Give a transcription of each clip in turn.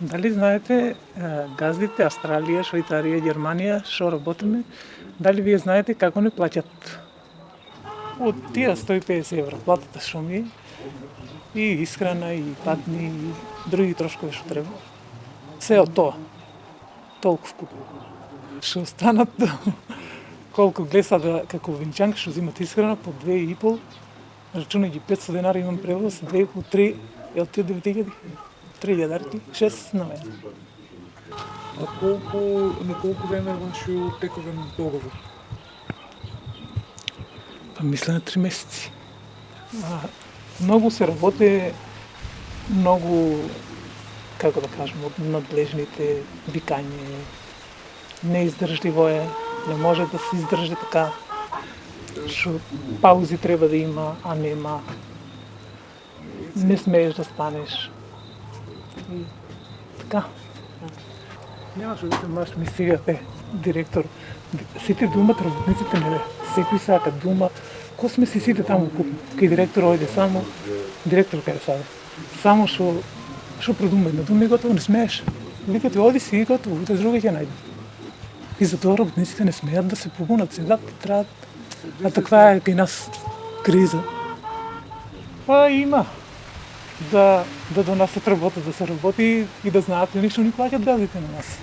Дали знаете газдите Австралија, Швајцарија, Германија што работиме, дали вие знаете како не плаќат? Од тие 150 евра платата што ми и исхрана и патни и други трошкови што треба. Се од тоа. Толку скупо. Што останат колку глеса да како венчанка што взимат исхрана по 2,5 рачунајќи 500 денари имам превоз, 2,5 3 е од тие 9000? 3000 6 на мене. А колку, на колку време е вашиот тековен договор? Па мисля на три месеци. А, многу се работи, многу, како да кажем, од надлежните викање, неиздржливо е, не може да се издржи така, што паузи треба да има, а нема не смееш да станеш. И така. Немаш да те маш ми сега е директор. Сите думат работниците не Секој сака дума. Ко сме си сите таму куп. Кај директор ојде само директор кај саде. Само што што продума една дума и готово не смееш. Вика ти оди си и готово, утре друга ќе најде. И затоа работниците не смеат да се побунат, седат, траат. А таква е кај нас криза. Па има да, да донесат работа, да се работи и да знаат ли што ни плаќат газите на нас.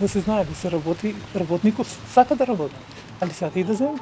Да се знае да се работи, работникот сака да работи, али сака и да земе.